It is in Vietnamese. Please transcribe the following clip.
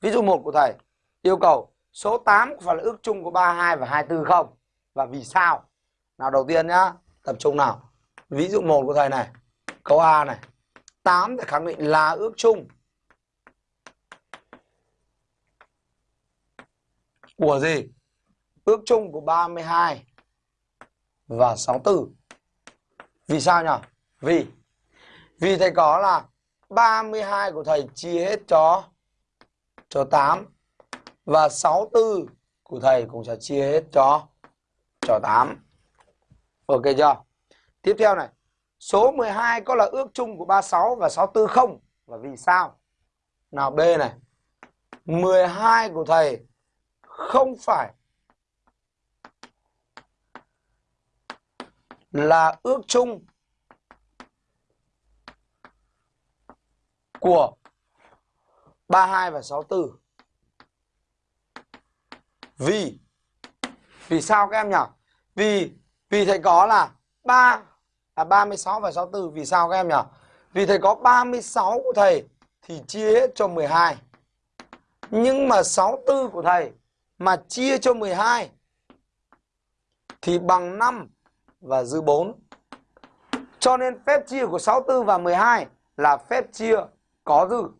Ví dụ 1 của thầy yêu cầu số 8 có phải là ước chung của 32 và 24 không? Và vì sao? Nào đầu tiên nhá, tập trung nào. Ví dụ 1 của thầy này, câu A này. 8 để khẳng định là ước chung của gì? Ước chung của 32 và 64. Vì sao nhỉ? Vì vì thầy có là 32 của thầy chia hết cho cho 8 và 64 của thầy cũng sẽ chia hết cho cho 8. Ok chưa? Tiếp theo này, số 12 có là ước chung của 36 và 64 không? Và vì sao? Nào B này. 12 của thầy không phải là ước chung của 32 và 64. Vì vì sao các em nhỉ? Vì vì thầy có là 3 là 36 và 64 vì sao các em nhỉ? Vì thầy có 36 của thầy thì chia hết cho 12. Nhưng mà 64 của thầy mà chia cho 12 thì bằng 5 và dư 4. Cho nên phép chia của 64 và 12 là phép chia có dư.